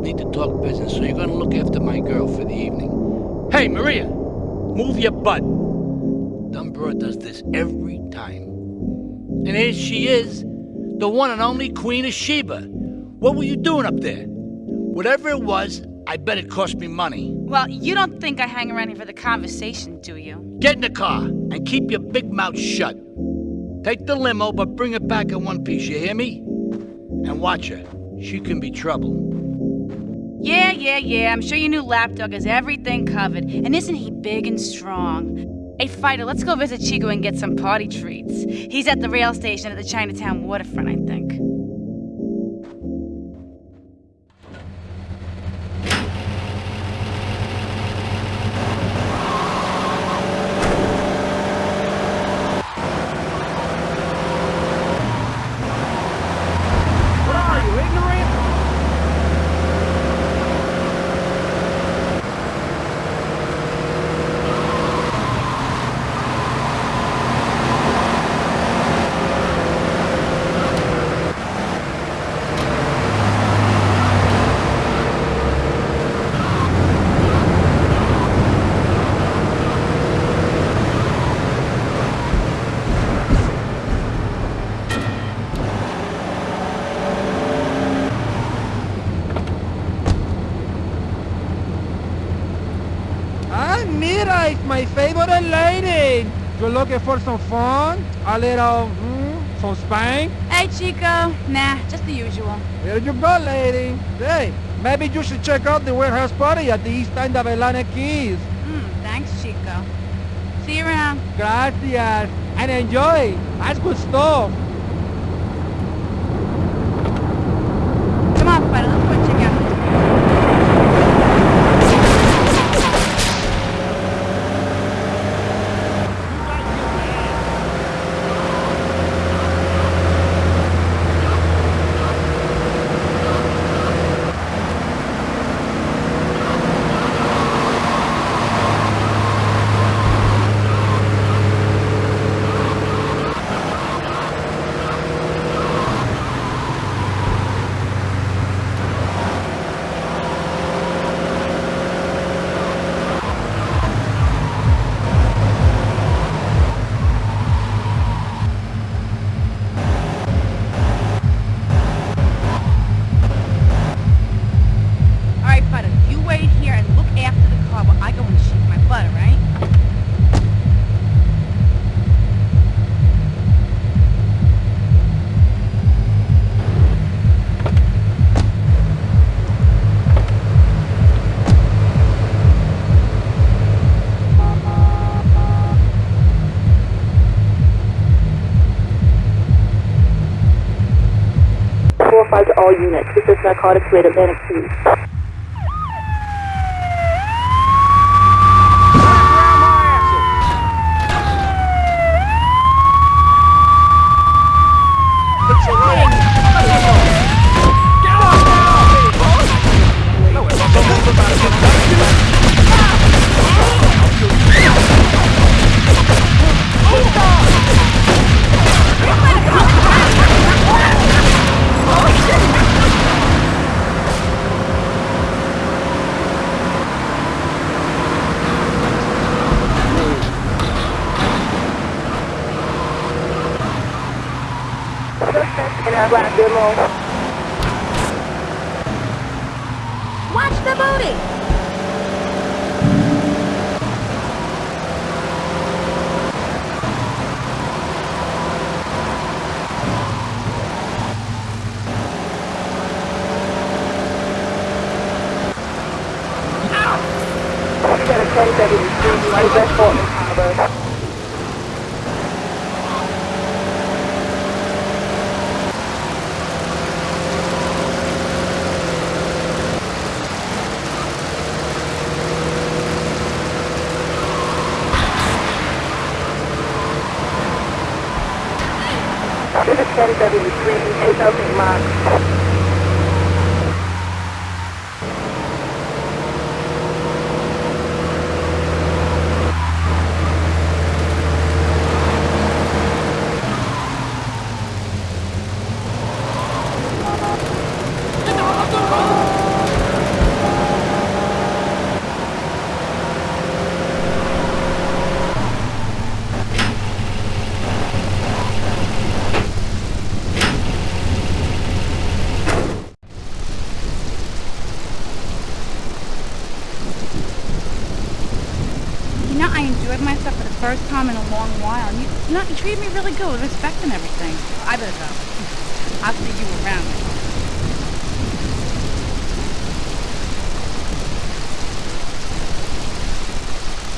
need to talk business, so you're gonna look after my girl for the evening. Hey, Maria! Move your butt! Dumb broad does this every time. And here she is, the one and only Queen of Sheba. What were you doing up there? Whatever it was, I bet it cost me money. Well, you don't think I hang around here for the conversation, do you? Get in the car and keep your big mouth shut. Take the limo, but bring it back in one piece, you hear me? And watch her. She can be trouble. Yeah, yeah, yeah. I'm sure your new lapdog has everything covered. And isn't he big and strong? Hey, Fighter, let's go visit Chico and get some party treats. He's at the rail station at the Chinatown waterfront, I think. What are you, ignorant? It's my favorite lady. You're looking for some fun? A little, hmm, some spank? Hey, Chico. Nah, just the usual. Here you go, lady. Hey, maybe you should check out the warehouse party at the east end of Atlantic Quays. Hmm, thanks, Chico. See you around. Gracias. And enjoy. That's good stuff. all units. This is Narcotics Raid Atlantic 2. Watch the booty! NW3 2000 mark. First time in a long while. And you, you you treated me really good with respect and everything. I better go. I'll see you around.